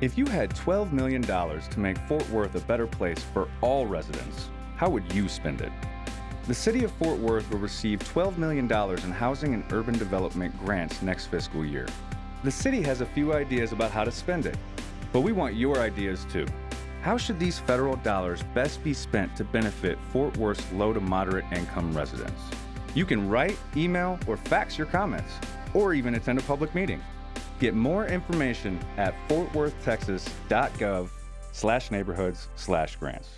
If you had $12 million to make Fort Worth a better place for all residents, how would you spend it? The City of Fort Worth will receive $12 million in housing and urban development grants next fiscal year. The city has a few ideas about how to spend it, but we want your ideas too. How should these federal dollars best be spent to benefit Fort Worth's low to moderate income residents? You can write, email, or fax your comments, or even attend a public meeting. Get more information at fortworthtexas.gov slash neighborhoods slash grants.